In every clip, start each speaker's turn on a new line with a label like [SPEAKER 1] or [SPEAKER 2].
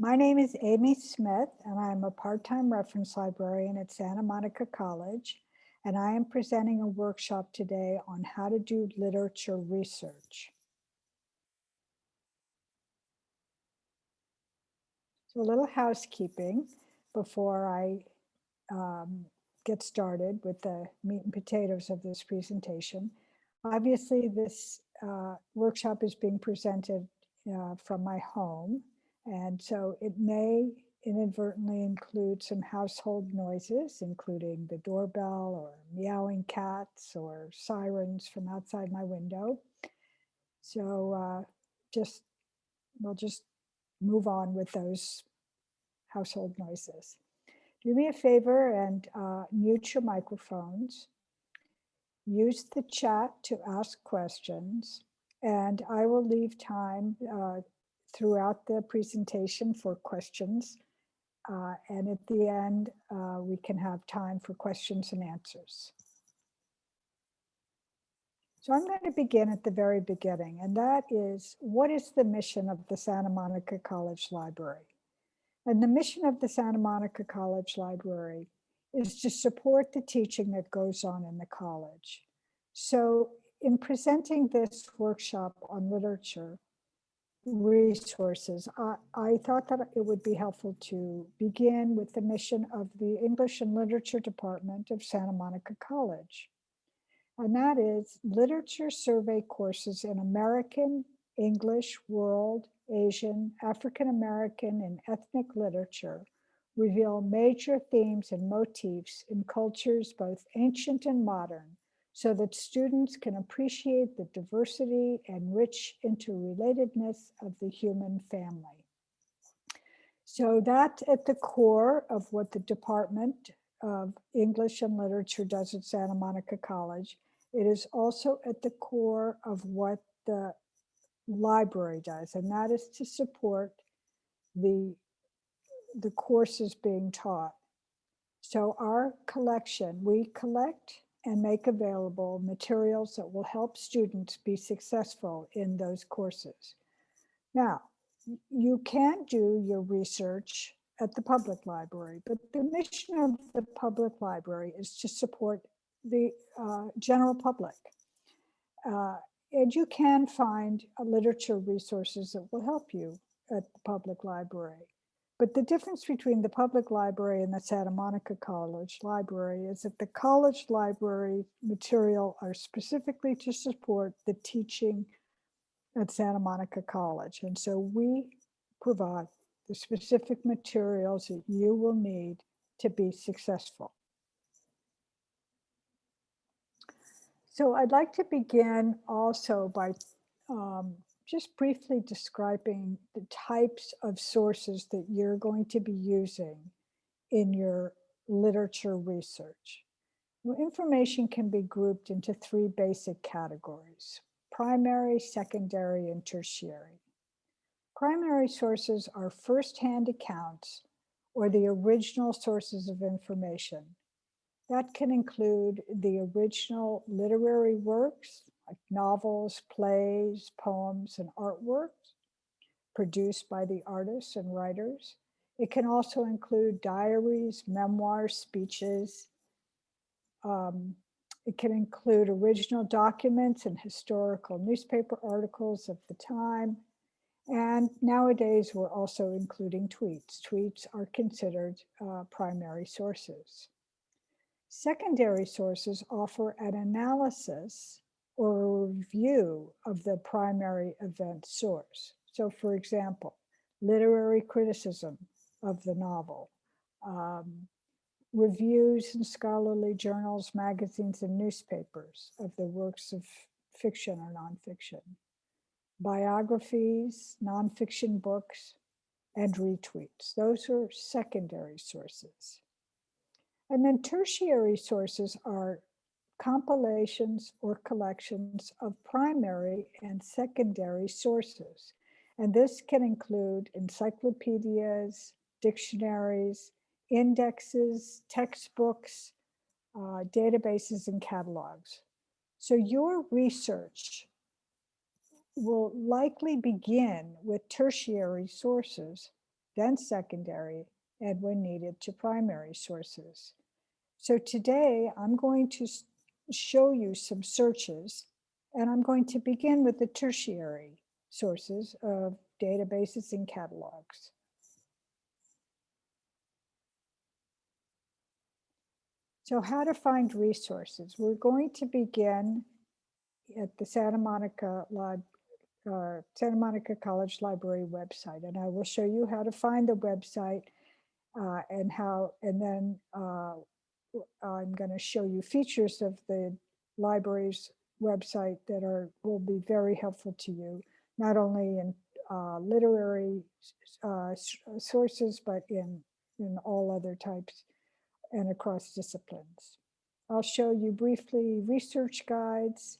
[SPEAKER 1] My name is Amy Smith, and I'm a part-time reference librarian at Santa Monica College, and I am presenting a workshop today on how to do literature research. So a little housekeeping before I um, get started with the meat and potatoes of this presentation. Obviously, this uh, workshop is being presented uh, from my home, and so it may inadvertently include some household noises, including the doorbell or meowing cats or sirens from outside my window. So uh, just, we'll just move on with those household noises. Do me a favor and uh, mute your microphones. Use the chat to ask questions, and I will leave time uh, throughout the presentation for questions. Uh, and at the end, uh, we can have time for questions and answers. So I'm going to begin at the very beginning, and that is, what is the mission of the Santa Monica College Library? And the mission of the Santa Monica College Library is to support the teaching that goes on in the college. So in presenting this workshop on literature resources, I, I thought that it would be helpful to begin with the mission of the English and Literature Department of Santa Monica College. And that is literature survey courses in American, English, world, Asian, African American, and ethnic literature reveal major themes and motifs in cultures both ancient and modern so that students can appreciate the diversity and rich interrelatedness of the human family. So that's at the core of what the Department of English and Literature does at Santa Monica College. It is also at the core of what the library does, and that is to support the, the courses being taught. So our collection, we collect and make available materials that will help students be successful in those courses. Now, you can do your research at the public library, but the mission of the public library is to support the uh, general public. Uh, and you can find uh, literature resources that will help you at the public library. But the difference between the public library and the Santa Monica College Library is that the college library material are specifically to support the teaching at Santa Monica College. And so we provide the specific materials that you will need to be successful. So I'd like to begin also by um, just briefly describing the types of sources that you're going to be using in your literature research. Well, information can be grouped into three basic categories, primary, secondary, and tertiary. Primary sources are firsthand accounts or the original sources of information that can include the original literary works like novels, plays, poems, and artworks produced by the artists and writers. It can also include diaries, memoirs, speeches. Um, it can include original documents and historical newspaper articles of the time. And nowadays, we're also including tweets. Tweets are considered uh, primary sources. Secondary sources offer an analysis or a review of the primary event source. So for example, literary criticism of the novel, um, reviews in scholarly journals, magazines, and newspapers of the works of fiction or nonfiction, biographies, nonfiction books, and retweets. Those are secondary sources. And then tertiary sources are compilations or collections of primary and secondary sources. And this can include encyclopedias, dictionaries, indexes, textbooks, uh, databases, and catalogs. So your research will likely begin with tertiary sources then secondary, and when needed to primary sources. So today I'm going to show you some searches and I'm going to begin with the tertiary sources of databases and catalogs. So how to find resources. We're going to begin at the Santa Monica uh, Santa Monica College Library website, and I will show you how to find the website uh, and how, and then uh, I'm going to show you features of the library's website that are will be very helpful to you, not only in uh, literary uh, sources, but in, in all other types and across disciplines. I'll show you briefly research guides,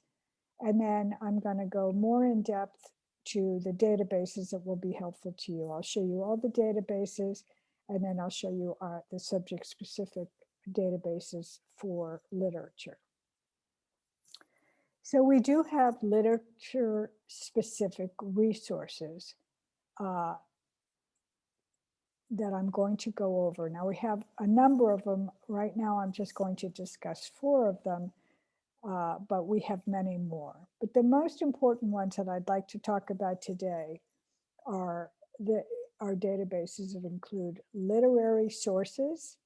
[SPEAKER 1] and then I'm going to go more in depth to the databases that will be helpful to you. I'll show you all the databases, and then I'll show you uh, the subject specific databases for literature. So we do have literature specific resources uh, that I'm going to go over. Now we have a number of them. Right now I'm just going to discuss four of them, uh, but we have many more. But the most important ones that I'd like to talk about today are the our databases that include literary sources.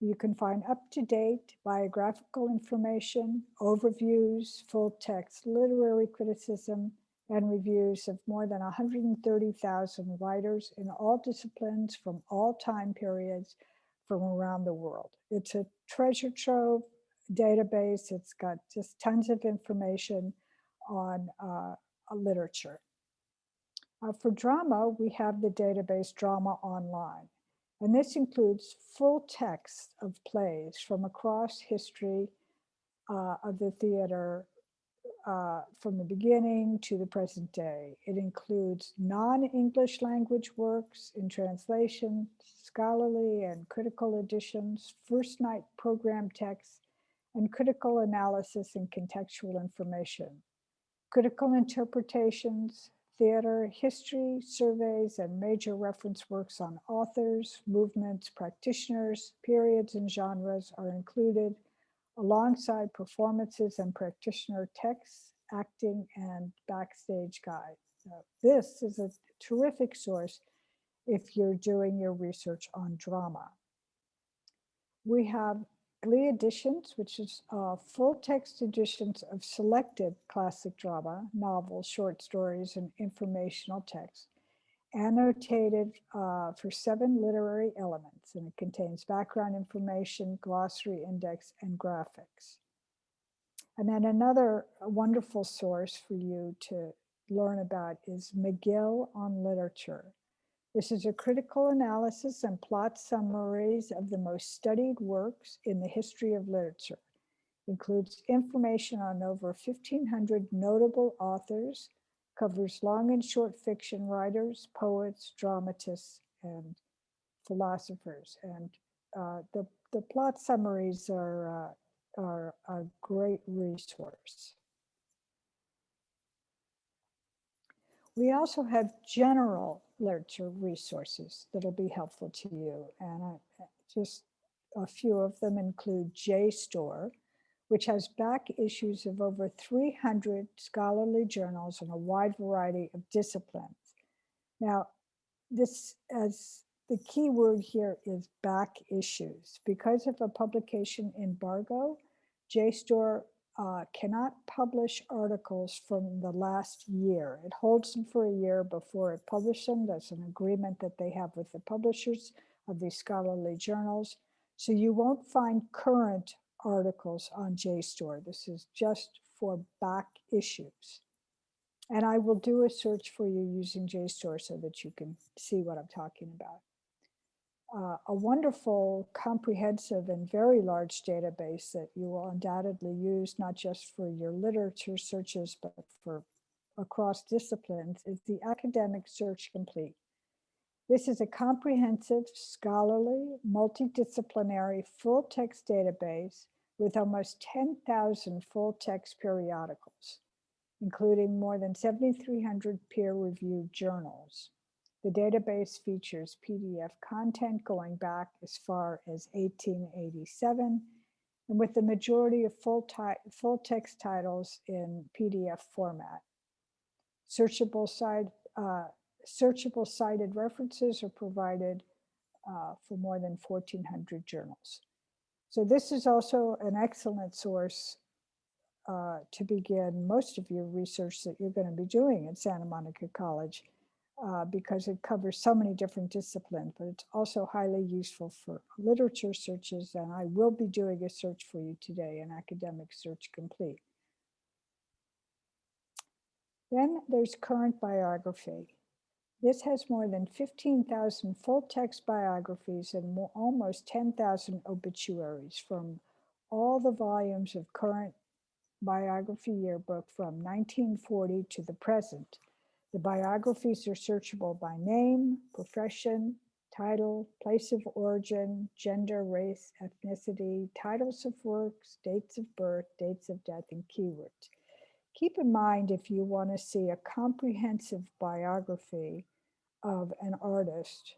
[SPEAKER 1] You can find up-to-date biographical information, overviews, full text literary criticism, and reviews of more than 130,000 writers in all disciplines from all time periods from around the world. It's a treasure trove database. It's got just tons of information on uh, literature. Uh, for drama, we have the database Drama Online. And this includes full text of plays from across history uh, of the theater uh, from the beginning to the present day. It includes non-English language works in translation, scholarly and critical editions, first night program texts, and critical analysis and contextual information. Critical interpretations, theater, history, surveys, and major reference works on authors, movements, practitioners, periods, and genres are included alongside performances and practitioner texts, acting, and backstage guides. this is a terrific source if you're doing your research on drama. We have Glee editions, which is uh, full text editions of selected classic drama, novels, short stories, and informational text annotated uh, for seven literary elements, and it contains background information, glossary index, and graphics. And then another wonderful source for you to learn about is Magill on Literature. This is a critical analysis and plot summaries of the most studied works in the history of literature. Includes information on over 1,500 notable authors, covers long and short fiction writers, poets, dramatists, and philosophers. And uh, the, the plot summaries are, uh, are a great resource. We also have general literature resources that'll be helpful to you. And I, just a few of them include JSTOR, which has back issues of over 300 scholarly journals in a wide variety of disciplines. Now, this as the key word here is back issues. Because of a publication embargo, JSTOR uh, cannot publish articles from the last year. It holds them for a year before it publishes them. That's an agreement that they have with the publishers of these scholarly journals. So you won't find current articles on JSTOR. This is just for back issues. And I will do a search for you using JSTOR so that you can see what I'm talking about. Uh, a wonderful, comprehensive, and very large database that you will undoubtedly use, not just for your literature searches, but for across disciplines, is the Academic Search Complete. This is a comprehensive, scholarly, multidisciplinary, full-text database with almost 10,000 full-text periodicals, including more than 7,300 peer-reviewed journals. The database features PDF content going back as far as 1887, and with the majority of full, full text titles in PDF format. Searchable, side, uh, searchable cited references are provided uh, for more than 1,400 journals. So this is also an excellent source uh, to begin most of your research that you're going to be doing at Santa Monica College uh, because it covers so many different disciplines, but it's also highly useful for literature searches. And I will be doing a search for you today, an academic search complete. Then there's current biography. This has more than 15,000 full text biographies and more, almost 10,000 obituaries from all the volumes of current biography yearbook from 1940 to the present. The biographies are searchable by name, profession, title, place of origin, gender, race, ethnicity, titles of works, dates of birth, dates of death, and keywords. Keep in mind if you want to see a comprehensive biography of an artist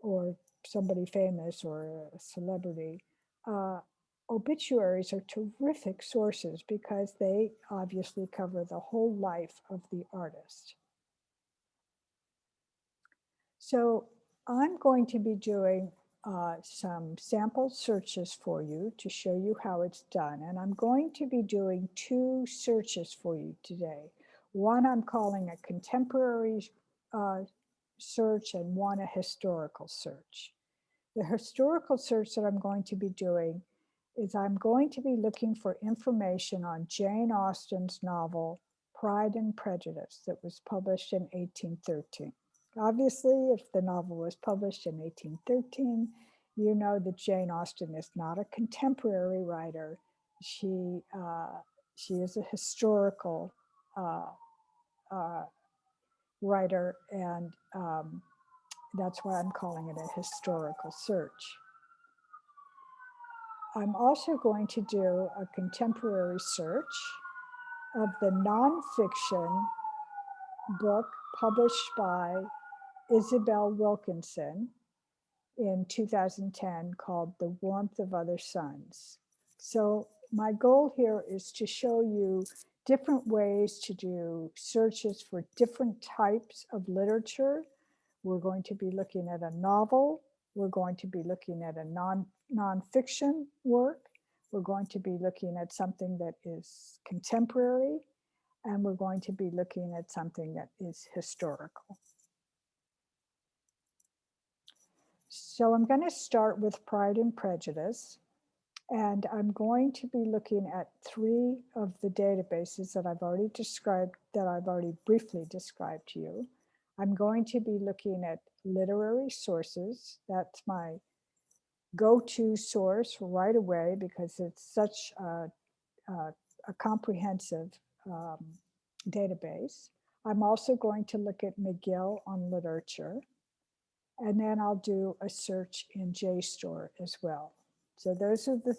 [SPEAKER 1] or somebody famous or a celebrity, uh, obituaries are terrific sources because they obviously cover the whole life of the artist. So I'm going to be doing uh, some sample searches for you to show you how it's done. And I'm going to be doing two searches for you today. One I'm calling a contemporary uh, search and one a historical search. The historical search that I'm going to be doing is I'm going to be looking for information on Jane Austen's novel, Pride and Prejudice, that was published in 1813. Obviously, if the novel was published in 1813, you know that Jane Austen is not a contemporary writer. She, uh, she is a historical uh, uh, writer, and um, that's why I'm calling it a historical search. I'm also going to do a contemporary search of the nonfiction book published by Isabel Wilkerson in 2010 called The Warmth of Other Suns. So my goal here is to show you different ways to do searches for different types of literature. We're going to be looking at a novel. We're going to be looking at a non nonfiction work. We're going to be looking at something that is contemporary, and we're going to be looking at something that is historical. So I'm going to start with Pride and Prejudice. And I'm going to be looking at three of the databases that I've already described, that I've already briefly described to you. I'm going to be looking at literary sources. That's my go-to source right away because it's such a, a, a comprehensive um, database. I'm also going to look at Magill on literature. And then I'll do a search in JSTOR as well. So those are the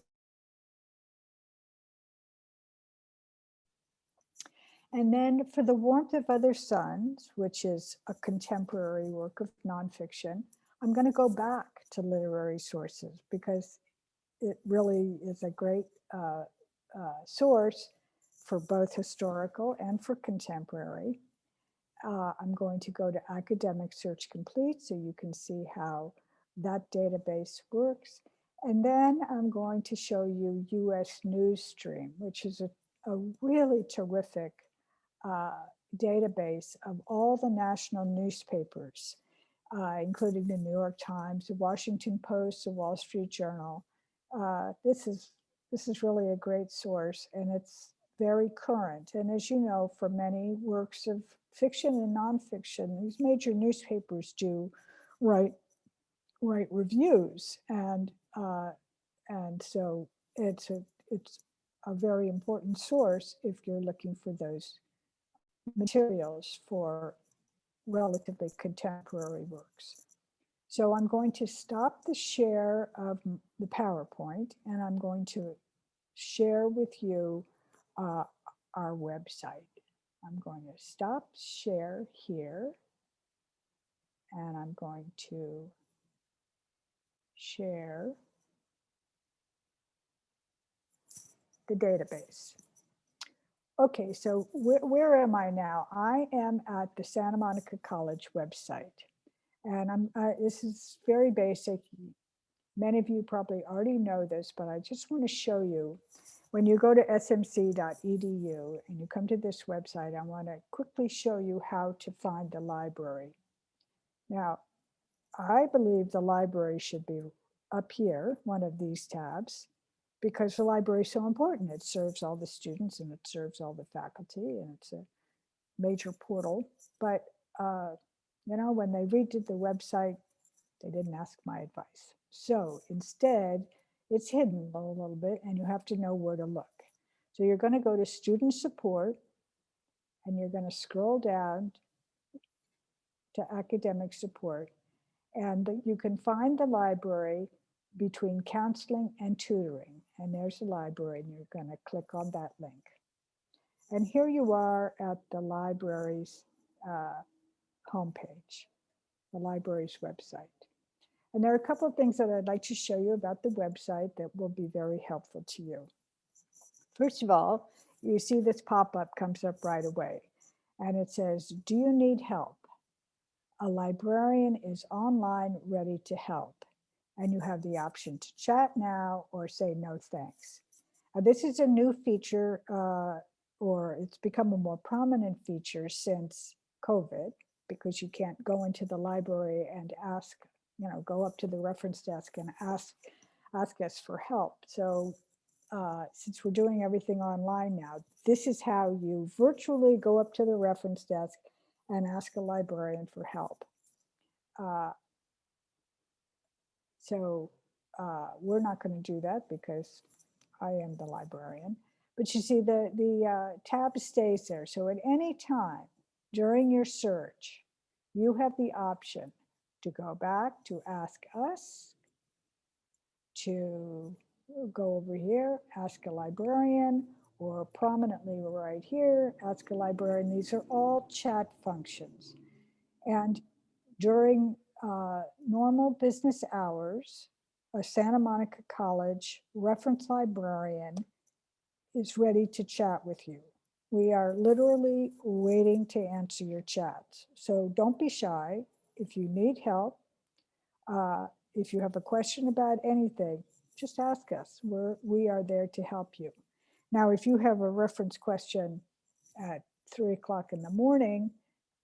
[SPEAKER 1] And then for The Warmth of Other Suns, which is a contemporary work of nonfiction, I'm going to go back to literary sources because it really is a great uh, uh, source for both historical and for contemporary. Uh, I'm going to go to Academic Search Complete so you can see how that database works. And then I'm going to show you US News Stream, which is a, a really terrific uh, database of all the national newspapers, uh, including the New York Times, the Washington Post, the Wall Street Journal. Uh, this is this is really a great source and it's very current. And as you know, for many works of fiction and nonfiction, these major newspapers do write write reviews and uh, and so it's a it's a very important source if you're looking for those materials for relatively contemporary works. So I'm going to stop the share of the PowerPoint and I'm going to share with you uh, our website. I'm going to stop share here. and I'm going to share the database. Okay, so where, where am I now? I am at the Santa Monica College website. And I'm, uh, this is very basic. Many of you probably already know this, but I just want to show you when you go to smc.edu and you come to this website, I want to quickly show you how to find the library. Now, I believe the library should be up here, one of these tabs, because the library is so important. It serves all the students and it serves all the faculty and it's a major portal. But, uh, you know, when they redid the website, they didn't ask my advice. So instead, it's hidden a little bit and you have to know where to look. So you're going to go to student support and you're going to scroll down to academic support and you can find the library between counseling and tutoring. And there's the library and you're going to click on that link. And here you are at the library's uh, homepage, the library's website. And there are a couple of things that I'd like to show you about the website that will be very helpful to you. First of all, you see this pop-up comes up right away. And it says, do you need help? A librarian is online ready to help. And you have the option to chat now or say no thanks. Uh, this is a new feature uh, or it's become a more prominent feature since COVID because you can't go into the library and ask you know, go up to the reference desk and ask, ask us for help. So uh, since we're doing everything online now, this is how you virtually go up to the reference desk and ask a librarian for help. Uh, so uh, we're not going to do that because I am the librarian. But you see the, the uh, tab stays there. So at any time during your search, you have the option to go back to ask us, to go over here, ask a librarian, or prominently right here, ask a librarian. These are all chat functions. And during uh, normal business hours, a Santa Monica College reference librarian is ready to chat with you. We are literally waiting to answer your chats. So don't be shy if you need help, uh, if you have a question about anything, just ask us. We're, we are there to help you. Now, if you have a reference question at three o'clock in the morning,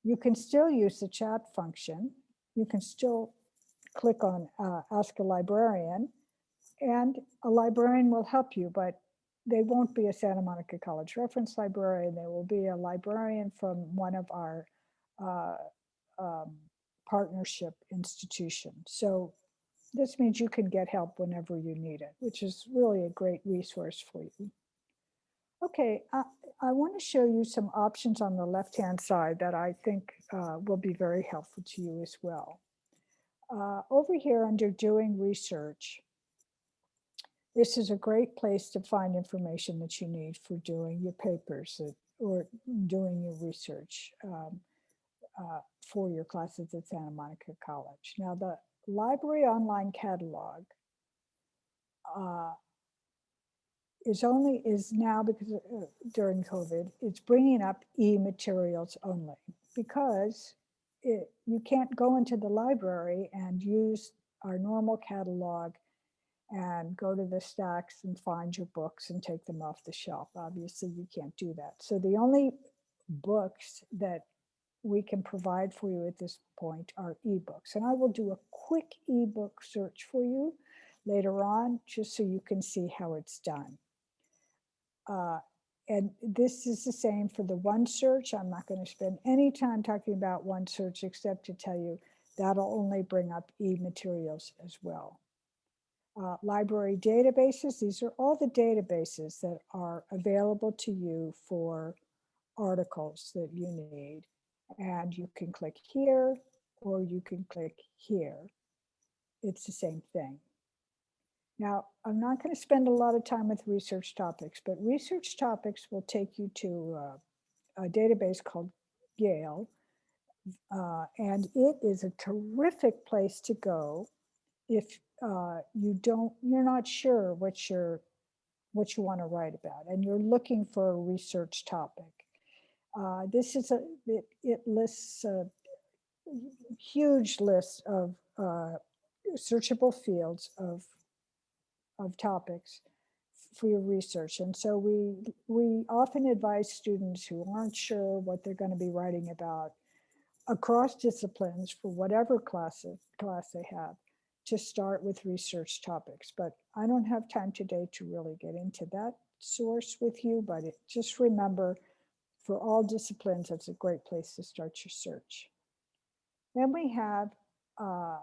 [SPEAKER 1] you can still use the chat function. You can still click on uh, ask a librarian and a librarian will help you, but they won't be a Santa Monica College reference librarian. They will be a librarian from one of our uh, um, partnership institution. So this means you can get help whenever you need it, which is really a great resource for you. Okay, I, I want to show you some options on the left-hand side that I think uh, will be very helpful to you as well. Uh, over here under doing research, this is a great place to find information that you need for doing your papers or doing your research. Um, uh, for your classes at Santa Monica College. Now the library online catalog uh, is only is now because uh, during COVID, it's bringing up e-materials only because it, you can't go into the library and use our normal catalog and go to the stacks and find your books and take them off the shelf. Obviously, you can't do that. So the only books that we can provide for you at this point are ebooks. And I will do a quick ebook search for you later on, just so you can see how it's done. Uh, and this is the same for the OneSearch. I'm not going to spend any time talking about OneSearch except to tell you that'll only bring up e-materials as well. Uh, library databases, these are all the databases that are available to you for articles that you need and you can click here or you can click here. It's the same thing. Now, I'm not going to spend a lot of time with research topics, but research topics will take you to uh, a database called Gale, Uh, and it is a terrific place to go if uh, you don't, you're not sure what you're, what you want to write about and you're looking for a research topic. Uh, this is a, it, it lists a huge list of uh, searchable fields of, of topics for your research. And so we, we often advise students who aren't sure what they're going to be writing about across disciplines for whatever class, class they have to start with research topics. But I don't have time today to really get into that source with you, but it, just remember for all disciplines, it's a great place to start your search. Then we have uh,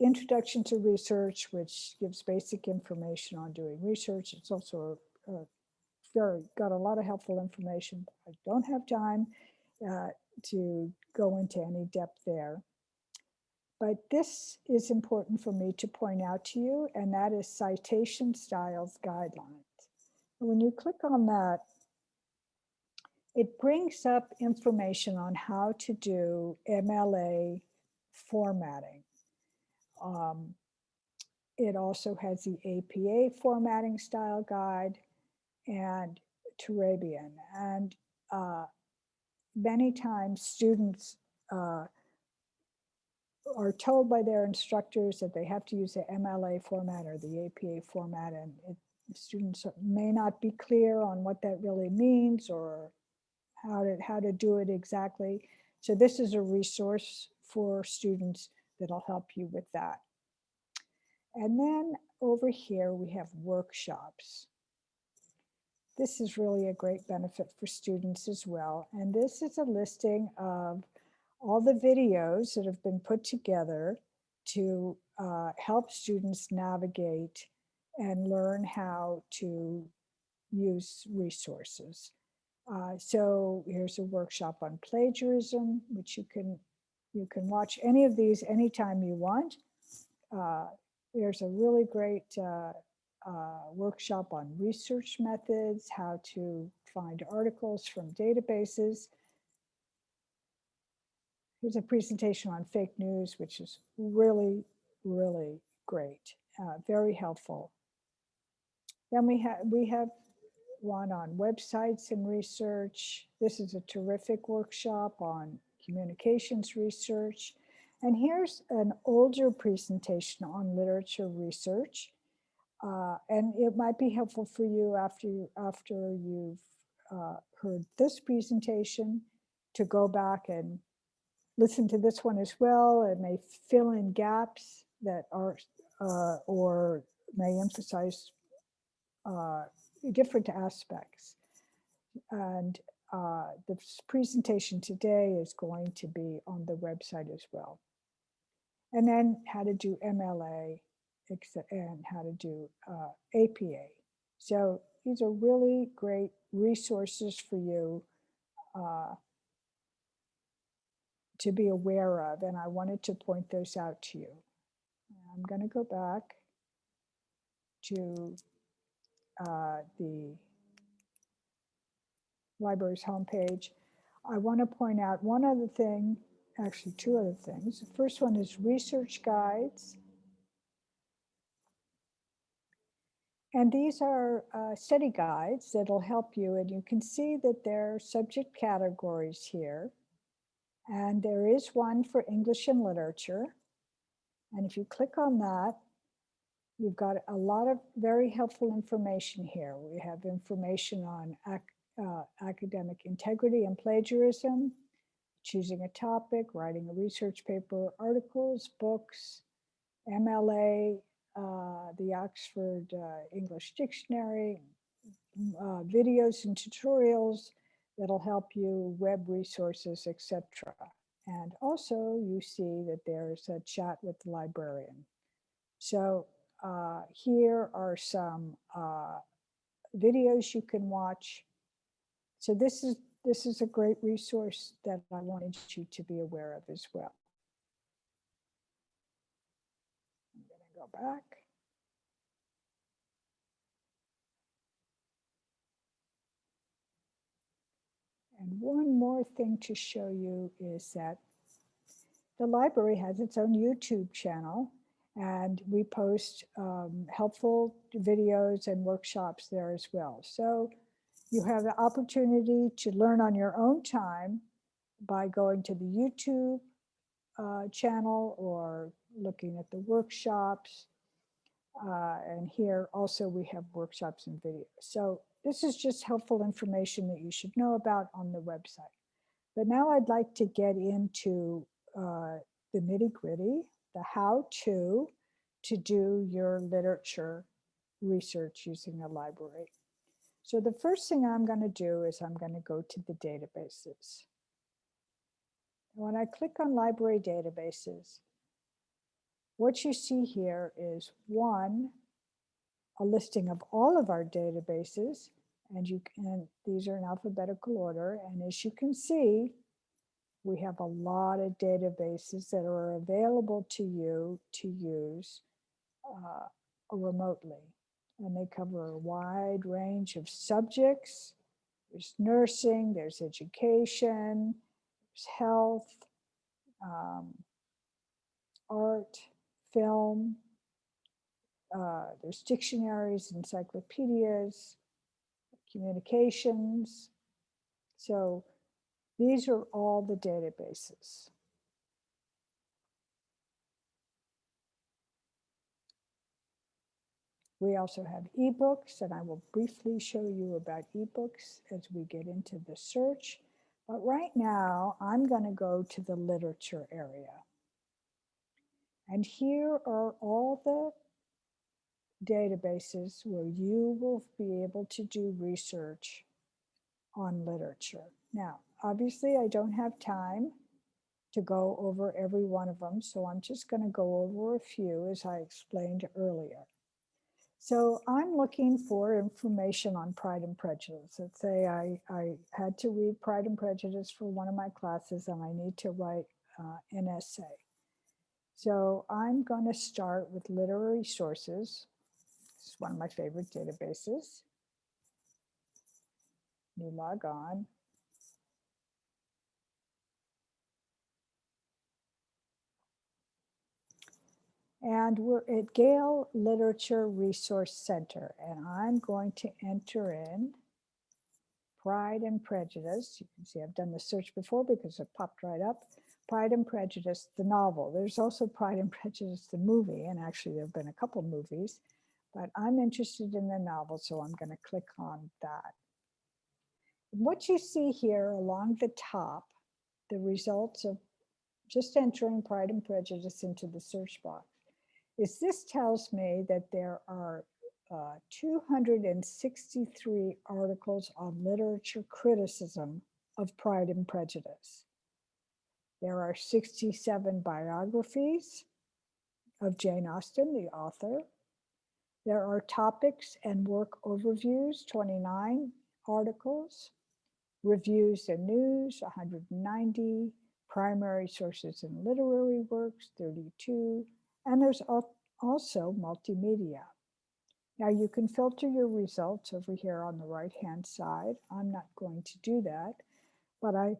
[SPEAKER 1] Introduction to Research, which gives basic information on doing research. It's also a, a very got a lot of helpful information. I don't have time uh, to go into any depth there. But this is important for me to point out to you, and that is citation styles guidelines. When you click on that, it brings up information on how to do MLA formatting. Um, it also has the APA formatting style guide and Turabian. And uh, many times students uh, are told by their instructors that they have to use the MLA format or the APA format and it, students may not be clear on what that really means or how to, how to do it exactly. So this is a resource for students that'll help you with that. And then over here we have workshops. This is really a great benefit for students as well. And this is a listing of all the videos that have been put together to uh, help students navigate and learn how to use resources. Uh, so here's a workshop on plagiarism, which you can you can watch any of these anytime you want. Uh, there's a really great uh, uh, workshop on research methods, how to find articles from databases. Here's a presentation on fake news, which is really, really great, uh, very helpful. Then we have we have one on websites and research. This is a terrific workshop on communications research. And here's an older presentation on literature research. Uh, and it might be helpful for you after, you, after you've uh, heard this presentation to go back and listen to this one as well. It may fill in gaps that are, uh, or may emphasize uh, different aspects. And uh, the presentation today is going to be on the website as well. And then how to do MLA and how to do uh, APA. So these are really great resources for you uh, to be aware of. And I wanted to point those out to you. I'm going to go back to uh, the library's homepage. I want to point out one other thing, actually two other things. The first one is research guides. And these are uh, study guides that'll help you. And you can see that there are subject categories here. And there is one for English and literature. And if you click on that, you've got a lot of very helpful information here. We have information on ac uh, academic integrity and plagiarism, choosing a topic, writing a research paper, articles, books, MLA, uh, the Oxford uh, English Dictionary, uh, videos and tutorials that'll help you, web resources, etc. And also you see that there's a chat with the librarian. So uh, here are some uh, videos you can watch. So this is this is a great resource that I wanted you to be aware of as well. I'm going to go back. And one more thing to show you is that the library has its own YouTube channel and we post um, helpful videos and workshops there as well. So you have the opportunity to learn on your own time by going to the YouTube uh, channel or looking at the workshops. Uh, and here also we have workshops and videos. So this is just helpful information that you should know about on the website. But now I'd like to get into uh, the nitty gritty, the how to, to do your literature research using a library. So the first thing I'm going to do is I'm going to go to the databases. When I click on library databases, what you see here is one, a listing of all of our databases, and you can, these are in alphabetical order. And as you can see, we have a lot of databases that are available to you to use uh, remotely. And they cover a wide range of subjects. There's nursing, there's education, there's health, um, art, film, uh, there's dictionaries, encyclopedias, communications. So these are all the databases. We also have ebooks, and I will briefly show you about ebooks as we get into the search. But right now, I'm going to go to the literature area. And here are all the databases where you will be able to do research on literature. Now, obviously I don't have time to go over every one of them, so I'm just going to go over a few as I explained earlier. So I'm looking for information on Pride and Prejudice. Let's say I, I had to read Pride and Prejudice for one of my classes and I need to write uh, an essay. So I'm going to start with literary sources. Is one of my favorite databases. You log on. And we're at Gale Literature Resource Center, and I'm going to enter in Pride and Prejudice. You can see I've done the search before because it popped right up. Pride and Prejudice, the novel. There's also Pride and Prejudice, the movie, and actually there have been a couple movies, but I'm interested in the novel, so I'm going to click on that. What you see here along the top, the results of just entering Pride and Prejudice into the search box is this tells me that there are uh, 263 articles on literature criticism of Pride and Prejudice. There are 67 biographies of Jane Austen, the author. There are topics and work overviews, 29 articles, reviews and news, 190, primary sources and literary works, 32, and there's also multimedia. Now you can filter your results over here on the right hand side. I'm not going to do that, but I,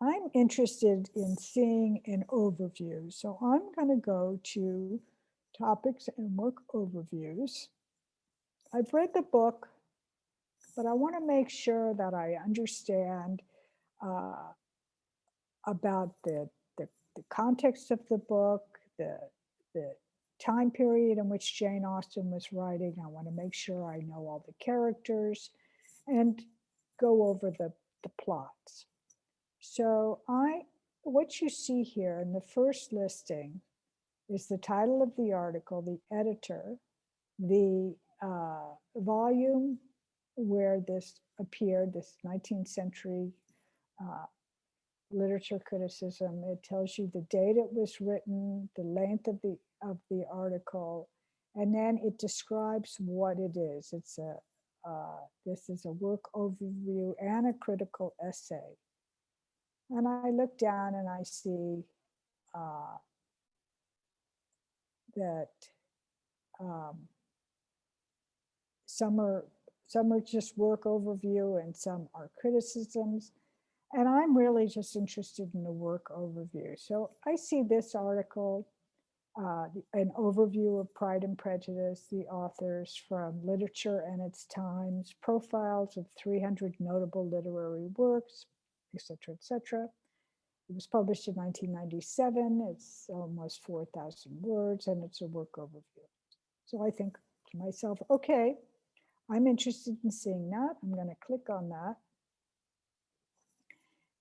[SPEAKER 1] I'm interested in seeing an overview. So I'm going to go to topics and work overviews. I've read the book, but I want to make sure that I understand uh, about the, the, the context of the book, the, the time period in which Jane Austen was writing. I want to make sure I know all the characters and go over the, the plots. So I, what you see here in the first listing is the title of the article, the editor, the uh, volume where this appeared, this 19th century uh, literature criticism. It tells you the date it was written, the length of the of the article, and then it describes what it is. It's a uh, this is a work overview and a critical essay. And I look down and I see uh, that um, some are some are just work overview and some are criticisms. And I'm really just interested in the work overview. So I see this article, uh, an overview of Pride and Prejudice, the authors from literature and its times, profiles of 300 notable literary works, etc., etc. It was published in 1997. It's almost 4,000 words and it's a work overview. So I think to myself, okay, I'm interested in seeing that. I'm going to click on that.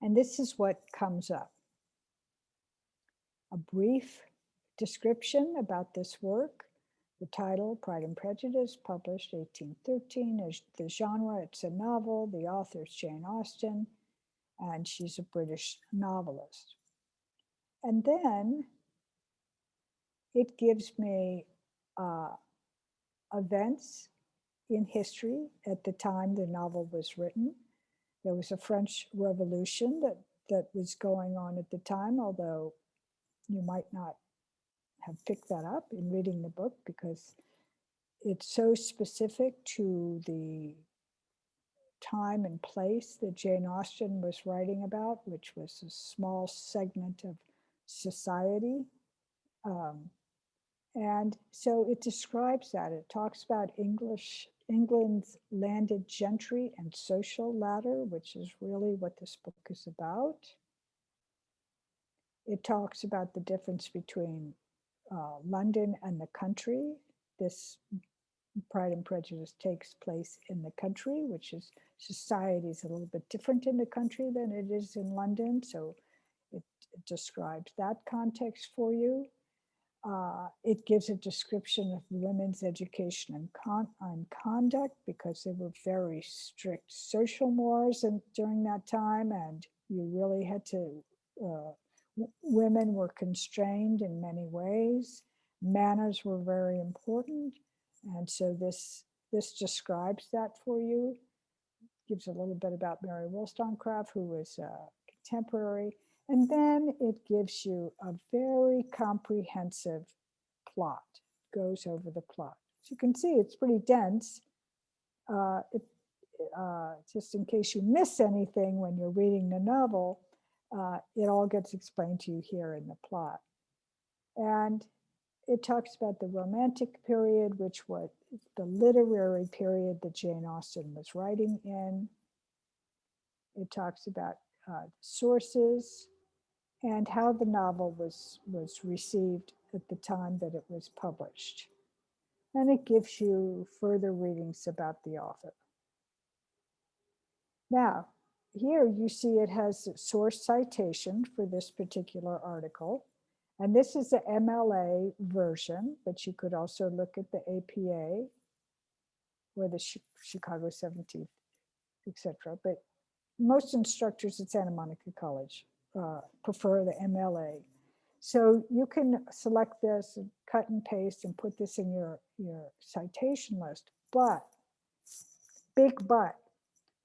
[SPEAKER 1] And this is what comes up. A brief description about this work. The title, Pride and Prejudice, published 1813. The genre, it's a novel. The author is Jane Austen, and she's a British novelist. And then it gives me uh, events in history at the time the novel was written. There was a French Revolution that, that was going on at the time, although you might not have picked that up in reading the book because it's so specific to the time and place that Jane Austen was writing about, which was a small segment of society. Um, and so it describes that. It talks about English England's landed gentry and social ladder, which is really what this book is about. It talks about the difference between uh, London and the country. This Pride and Prejudice takes place in the country, which is society is a little bit different in the country than it is in London. So it, it describes that context for you. Uh, it gives a description of women's education and, con conduct because there were very strict social mores and, during that time and you really had to, uh, women were constrained in many ways. Manners were very important. And so this, this describes that for you. Gives a little bit about Mary Wollstonecraft, who was a contemporary. And then it gives you a very comprehensive plot, goes over the plot. As you can see, it's pretty dense. Uh, it, uh, just in case you miss anything when you're reading the novel, uh, it all gets explained to you here in the plot. And it talks about the romantic period, which was the literary period that Jane Austen was writing in. It talks about uh, sources, and how the novel was, was received at the time that it was published. And it gives you further readings about the author. Now, here you see it has source citation for this particular article. And this is the MLA version, but you could also look at the APA or the Chicago 17th, etc. But most instructors at Santa Monica College uh, prefer the MLA. So you can select this and cut and paste and put this in your, your citation list. But, big but,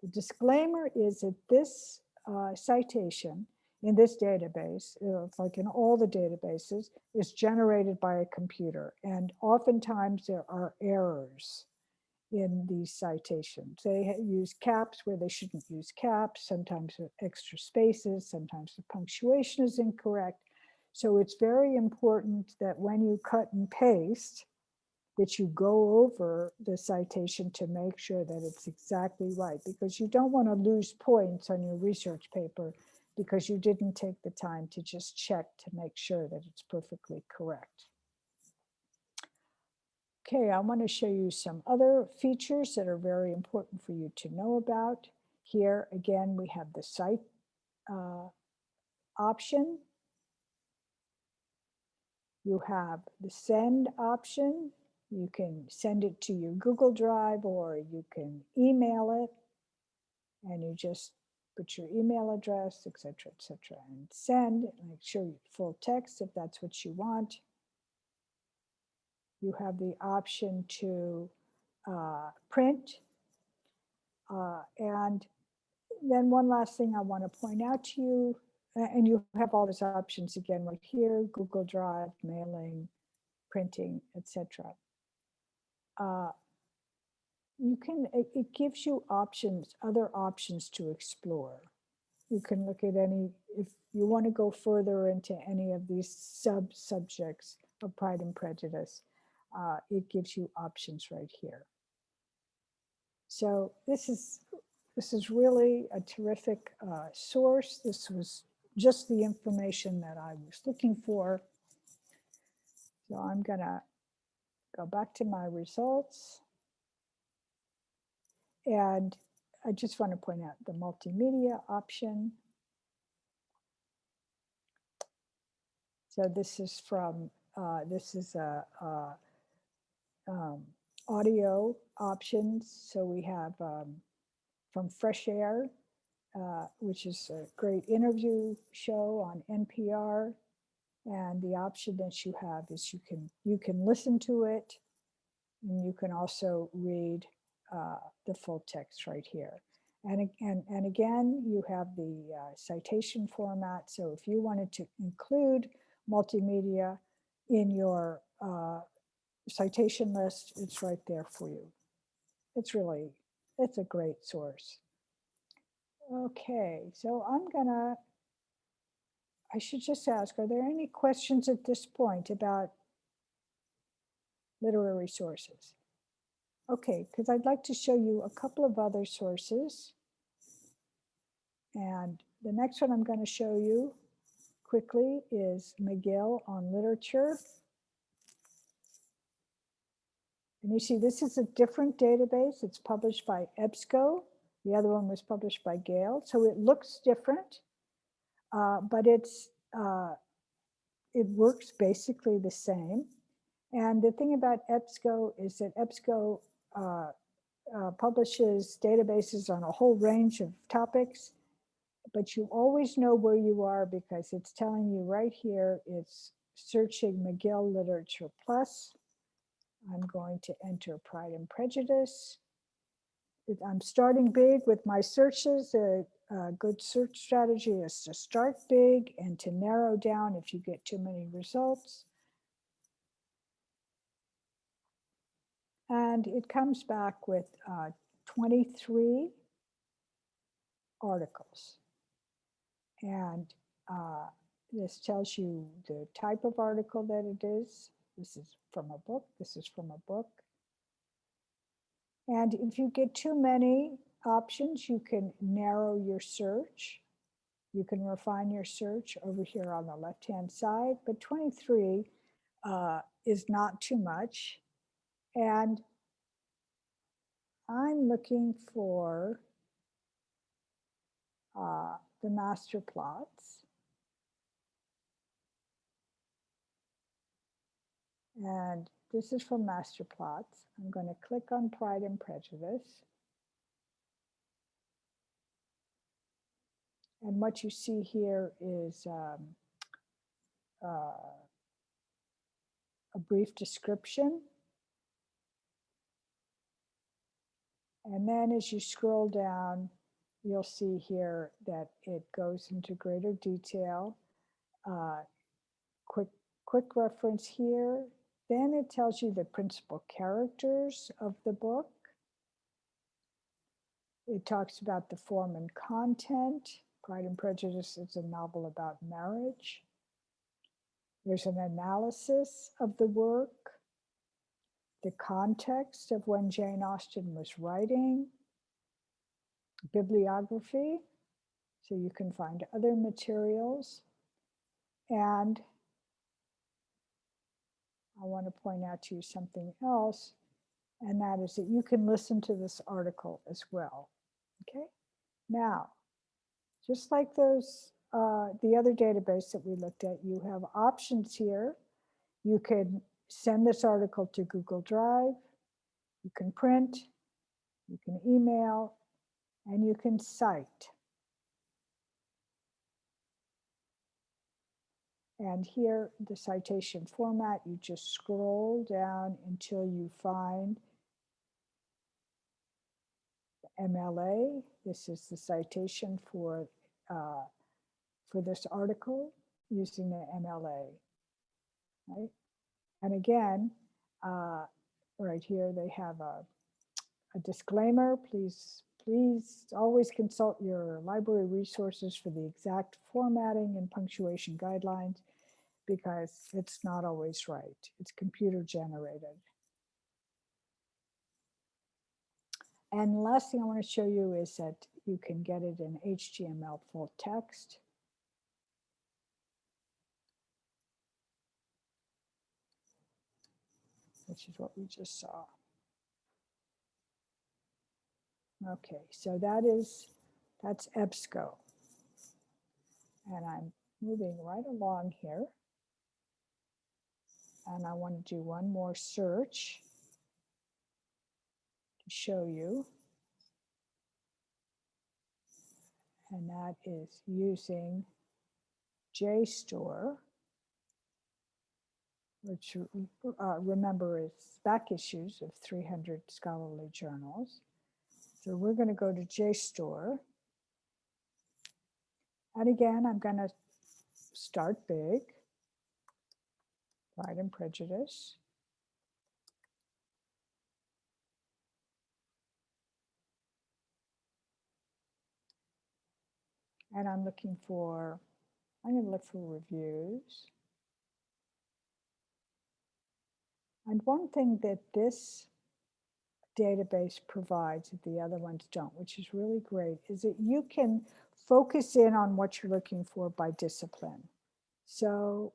[SPEAKER 1] the disclaimer is that this uh, citation in this database, uh, like in all the databases, is generated by a computer. And oftentimes there are errors in these citations. They use caps where they shouldn't use caps, sometimes extra spaces, sometimes the punctuation is incorrect. So it's very important that when you cut and paste, that you go over the citation to make sure that it's exactly right, because you don't want to lose points on your research paper because you didn't take the time to just check to make sure that it's perfectly correct. Okay, I want to show you some other features that are very important for you to know about. Here, again, we have the cite uh, option. You have the send option. You can send it to your Google Drive or you can email it and you just put your email address, etc., etc., and send. Make sure you full text if that's what you want you have the option to uh, print. Uh, and then one last thing I want to point out to you, and you have all these options again right here, Google Drive, mailing, printing, etc. Uh, you can, it, gives you options, other options to explore. You can look at any, if you want to go further into any of these sub-subjects of Pride and Prejudice, uh, it gives you options right here. So this is, this is really a terrific uh, source. This was just the information that I was looking for. So I'm gonna go back to my results. And I just want to point out the multimedia option. So this is from, uh, this is a, a um, audio options. So we have um, from Fresh Air, uh, which is a great interview show on NPR. And the option that you have is you can you can listen to it and you can also read uh, the full text right here. And, and, and again, you have the uh, citation format. So if you wanted to include multimedia in your uh, citation list, it's right there for you. It's really, it's a great source. Okay, so I'm gonna, I should just ask, are there any questions at this point about literary sources? Okay, because I'd like to show you a couple of other sources. And the next one I'm going to show you quickly is Magill on literature. And you see, this is a different database. It's published by EBSCO. The other one was published by Gale. So it looks different, uh, but it's uh, it works basically the same. And the thing about EBSCO is that EBSCO uh, uh, publishes databases on a whole range of topics, but you always know where you are because it's telling you right here, it's searching Magill Literature Plus. I'm going to enter Pride and Prejudice. I'm starting big with my searches. A, a good search strategy is to start big and to narrow down if you get too many results. And it comes back with uh, 23 articles. And uh, this tells you the type of article that it is. This is from a book. This is from a book. And if you get too many options, you can narrow your search. You can refine your search over here on the left-hand side, but 23 uh, is not too much. And I'm looking for uh, the master plots. And this is from master plots. I'm going to click on Pride and Prejudice. And what you see here is um, uh, a brief description And then as you scroll down, you'll see here that it goes into greater detail. Uh, quick, quick reference here. Then it tells you the principal characters of the book. It talks about the form and content. Pride and Prejudice is a novel about marriage. There's an analysis of the work the context of when Jane Austen was writing, bibliography, so you can find other materials. And I want to point out to you something else, and that is that you can listen to this article as well. Okay, now, just like those, uh, the other database that we looked at, you have options here. You can send this article to Google Drive. You can print, you can email, and you can cite. And here, the citation format, you just scroll down until you find MLA. This is the citation for, uh, for this article using the MLA, right? And again, uh, right here, they have a, a disclaimer, please, please always consult your library resources for the exact formatting and punctuation guidelines because it's not always right. It's computer generated. And last thing I want to show you is that you can get it in HTML full text. Which is what we just saw. Okay, so that is, that's EBSCO. And I'm moving right along here. And I want to do one more search to show you. And that is using JSTOR, which uh, remember is back issues of 300 scholarly journals. So we're going to go to JSTOR. And again, I'm going to start big. Pride and Prejudice. And I'm looking for, I'm going to look for reviews. And one thing that this database provides that the other ones don't, which is really great, is that you can focus in on what you're looking for by discipline. So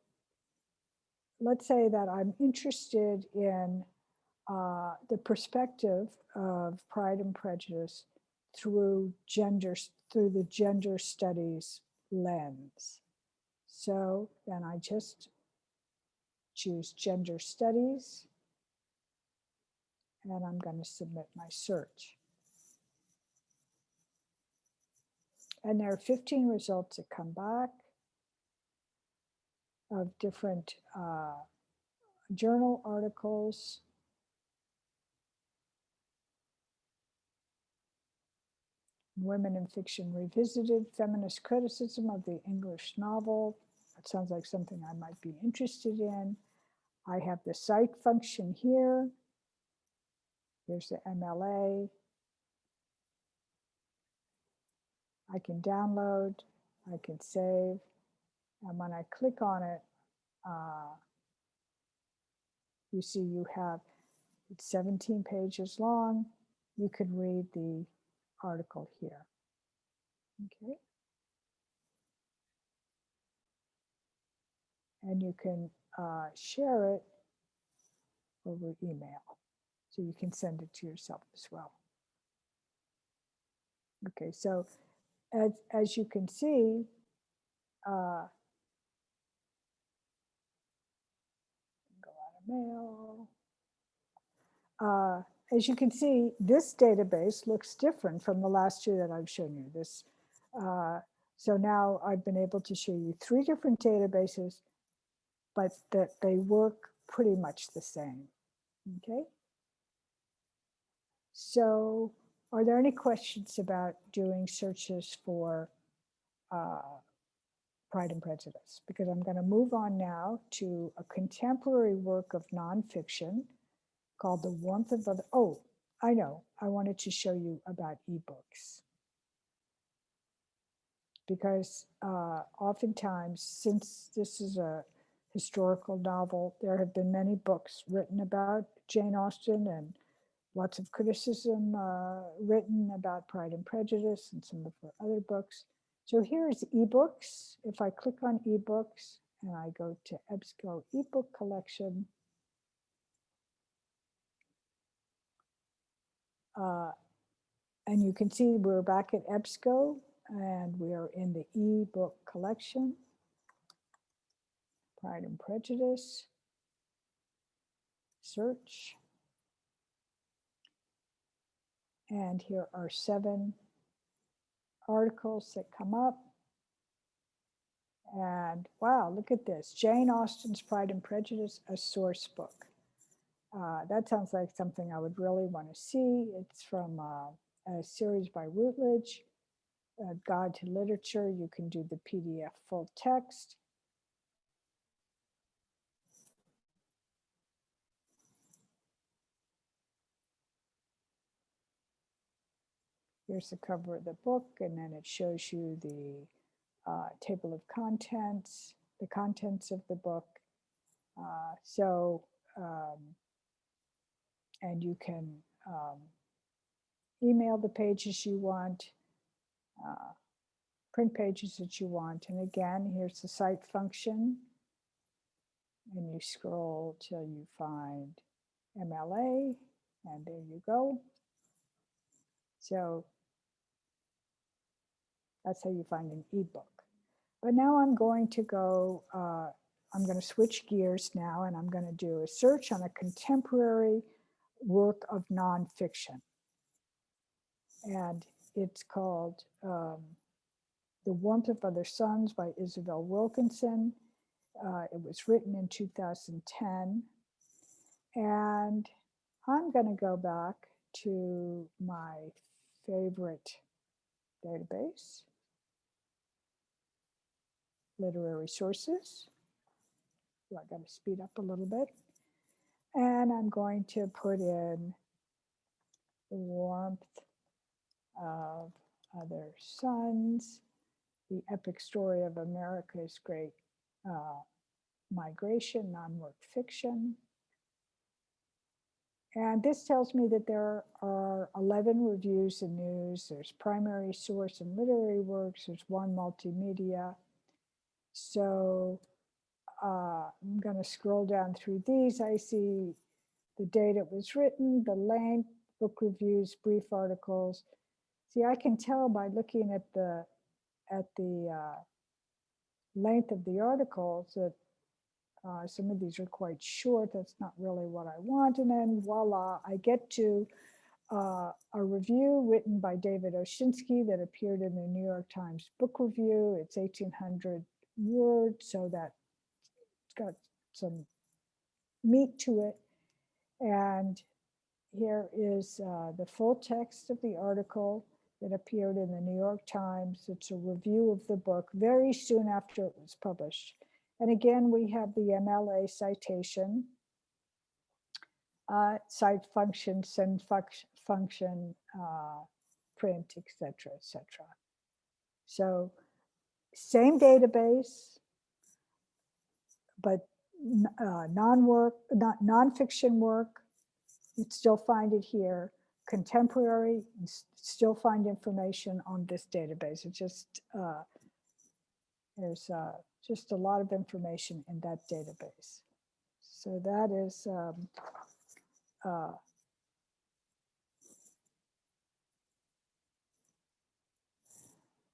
[SPEAKER 1] let's say that I'm interested in uh, the perspective of Pride and Prejudice through gender, through the gender studies lens. So then I just choose gender studies and I'm going to submit my search. And there are 15 results that come back of different uh, journal articles. Women in Fiction Revisited, Feminist Criticism of the English Novel. That sounds like something I might be interested in. I have the cite function here. Here's the MLA. I can download, I can save, and when I click on it, uh, you see you have, 17 pages long. You could read the article here. Okay. And you can uh, share it over email. So you can send it to yourself as well. Okay, so as, as you can see, uh, go out of mail. Uh, as you can see, this database looks different from the last two that I've shown you. This, uh, so now I've been able to show you three different databases, but that they work pretty much the same. Okay. So are there any questions about doing searches for uh, Pride and Prejudice? Because I'm going to move on now to a contemporary work of nonfiction called The Warmth of Other. Oh, I know. I wanted to show you about ebooks. Because uh, oftentimes, since this is a historical novel, there have been many books written about Jane Austen and lots of criticism uh, written about Pride and Prejudice and some of her other books. So here's ebooks. If I click on ebooks and I go to EBSCO ebook collection, uh, and you can see we're back at EBSCO and we are in the ebook collection, Pride and Prejudice, search. And here are seven articles that come up. And wow, look at this. Jane Austen's Pride and Prejudice, a source book. Uh, that sounds like something I would really want to see. It's from uh, a series by Routledge, a Guide to Literature. You can do the PDF full text. Here's the cover of the book, and then it shows you the uh, table of contents, the contents of the book. Uh, so, um, and you can um, email the pages you want, uh, print pages that you want. And again, here's the cite function. And you scroll till you find MLA, and there you go. So that's how you find an ebook. But now I'm going to go, uh, I'm going to switch gears now and I'm going to do a search on a contemporary work of nonfiction. And it's called um, The Warmth of Other Suns by Isabel Wilkerson. Uh, it was written in 2010. And I'm going to go back to my favorite database, literary sources. I got to speed up a little bit. And I'm going to put in the warmth of other suns, the epic story of America's great uh, migration, non-work fiction. And this tells me that there are 11 reviews and news. There's primary source and literary works. There's one multimedia. So uh, I'm going to scroll down through these. I see the date it was written, the length, book reviews, brief articles. See, I can tell by looking at the at the uh, length of the articles that uh, some of these are quite short. That's not really what I want. And then voila, I get to uh, a review written by David Oshinsky that appeared in the New York Times Book Review. It's 1800 words, so that it's got some meat to it. And here is uh, the full text of the article that appeared in the New York Times. It's a review of the book very soon after it was published. And again, we have the MLA citation, uh, cite function, send function, uh, print, etc., etc. So same database, but uh, non-work, not non-fiction work, you'd still find it here. Contemporary, still find information on this database. It just, uh, there's uh, just a lot of information in that database. So that is um,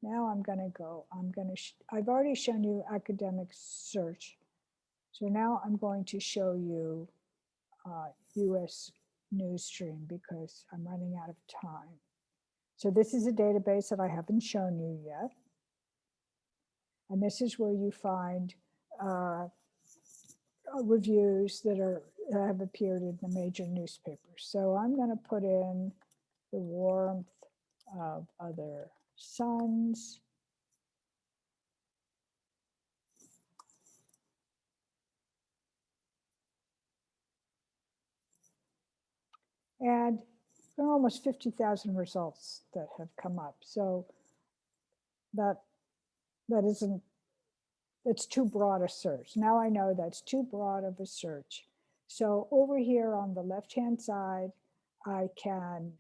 [SPEAKER 1] now I'm going to go, I'm going to, I've already shown you academic search. So now I'm going to show you uh, US news stream because I'm running out of time. So this is a database that I haven't shown you yet. And this is where you find uh, reviews that are that have appeared in the major newspapers. So I'm going to put in the warmth of other suns. And there are almost 50,000 results that have come up. So that that isn't, that's too broad a search. Now I know that's too broad of a search. So over here on the left-hand side, I can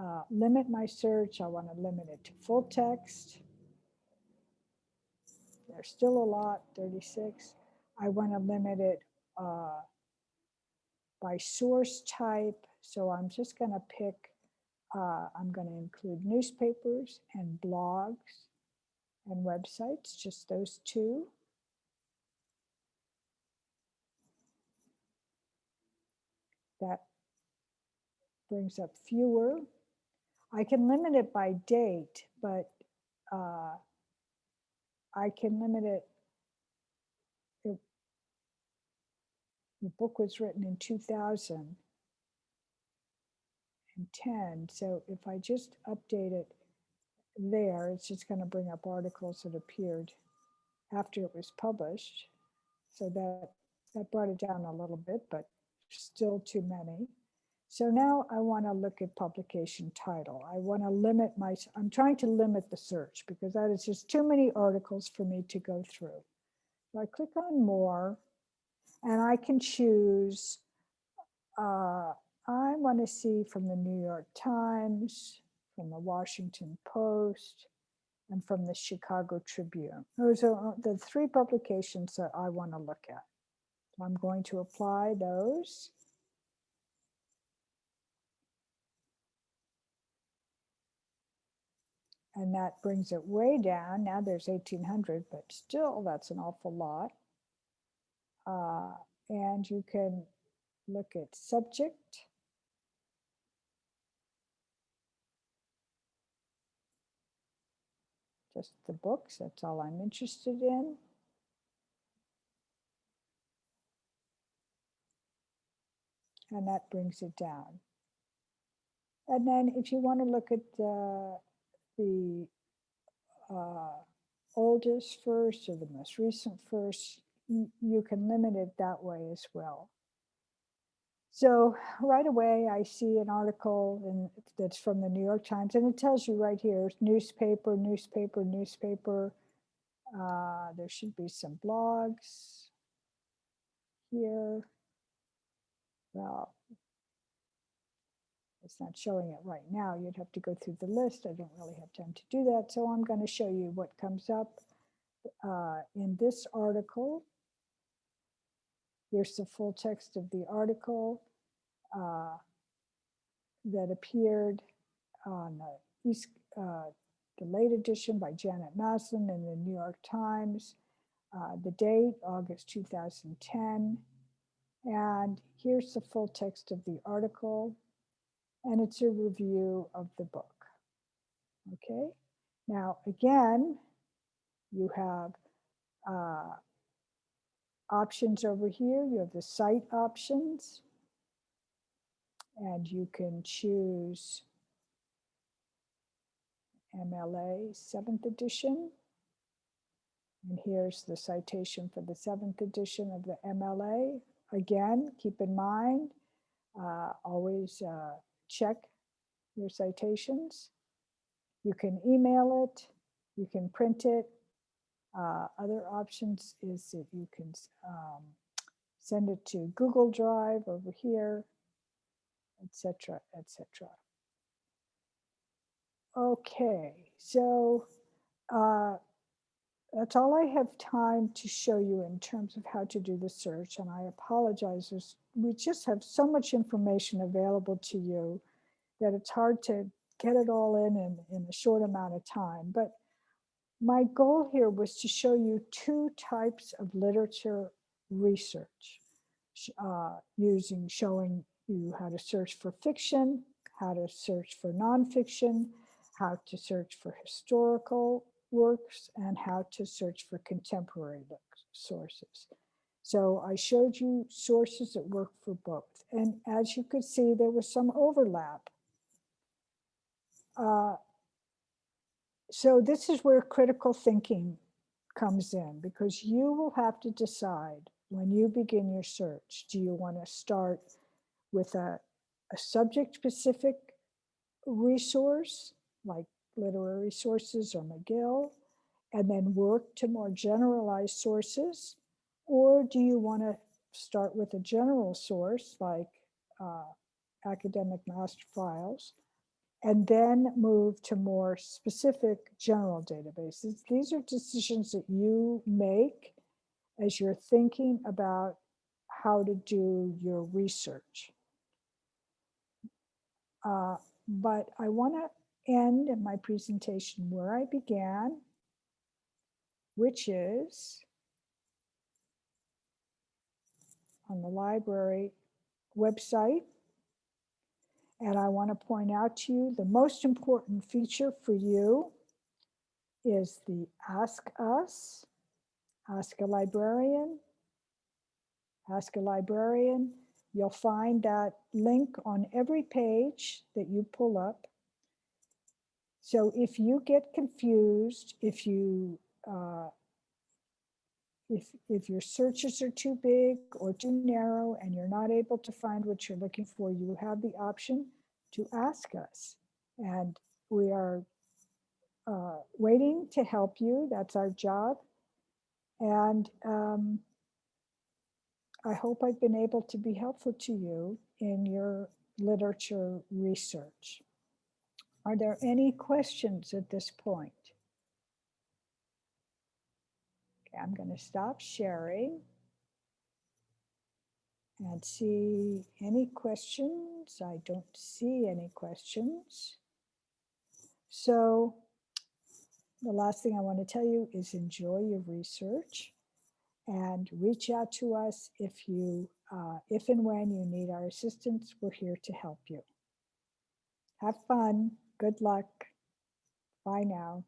[SPEAKER 1] uh, limit my search. I want to limit it to full text. There's still a lot, 36. I want to limit it uh, by source type. So I'm just going to pick, uh, I'm going to include newspapers and blogs and websites, just those two. That brings up fewer. I can limit it by date, but uh, I can limit it. it. The book was written in 2010, so if I just update it there, it's just going to bring up articles that appeared after it was published. So that, that brought it down a little bit, but still too many. So now I want to look at publication title. I want to limit my, I'm trying to limit the search because that is just too many articles for me to go through. So I click on more and I can choose, uh, I want to see from the New York Times, from the Washington Post, and from the Chicago Tribune. Those are uh, the three publications that I want to look at. I'm going to apply those. And that brings it way down. Now there's 1800, but still that's an awful lot. Uh, and you can look at subject. Just the books, that's all I'm interested in. And that brings it down. And then if you want to look at the the uh, oldest first or the most recent first, you can limit it that way as well. So right away, I see an article in, that's from the New York Times, and it tells you right here, newspaper, newspaper, newspaper. Uh, there should be some blogs here. Well, it's not showing it right now. You'd have to go through the list. I don't really have time to do that. So I'm going to show you what comes up uh, in this article. Here's the full text of the article uh, that appeared on the East, uh, the late edition by Janet Maslin in the New York Times. Uh, the date, August 2010. And here's the full text of the article and it's a review of the book. Okay, now again, you have uh, options over here. You have the cite options, and you can choose MLA 7th edition. And here's the citation for the 7th edition of the MLA. Again, keep in mind, uh, always uh, check your citations. You can email it, you can print it. Uh, other options is that you can um, send it to Google Drive over here, etc., etc. Okay, so uh, that's all I have time to show you in terms of how to do the search. And I apologize, There's, we just have so much information available to you that it's hard to get it all in, in in a short amount of time. But my goal here was to show you two types of literature research uh, using showing you how to search for fiction, how to search for nonfiction, how to search for historical works and how to search for contemporary sources. So I showed you sources that work for both. And as you could see, there was some overlap. Uh, so this is where critical thinking comes in because you will have to decide when you begin your search, do you want to start with a, a subject specific resource like literary sources or Magill, and then work to more generalized sources? Or do you want to start with a general source like uh, academic master files and then move to more specific general databases? These are decisions that you make as you're thinking about how to do your research. Uh, but I want to end my presentation where I began, which is on the library website. And I want to point out to you the most important feature for you is the Ask Us, Ask a Librarian, Ask a Librarian. You'll find that link on every page that you pull up. So if you get confused, if you uh, if, if your searches are too big or too narrow and you're not able to find what you're looking for, you have the option to ask us. And we are uh, waiting to help you. That's our job. And um, I hope I've been able to be helpful to you in your literature research. Are there any questions at this point? Okay, I'm going to stop sharing and see any questions. I don't see any questions. So the last thing I want to tell you is enjoy your research and reach out to us if you, uh, if and when you need our assistance, we're here to help you. Have fun. Good luck. Bye now.